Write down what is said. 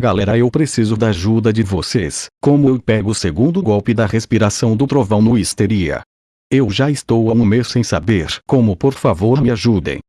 Galera eu preciso da ajuda de vocês. Como eu pego o segundo golpe da respiração do trovão no histeria? Eu já estou há um mês sem saber como por favor me ajudem.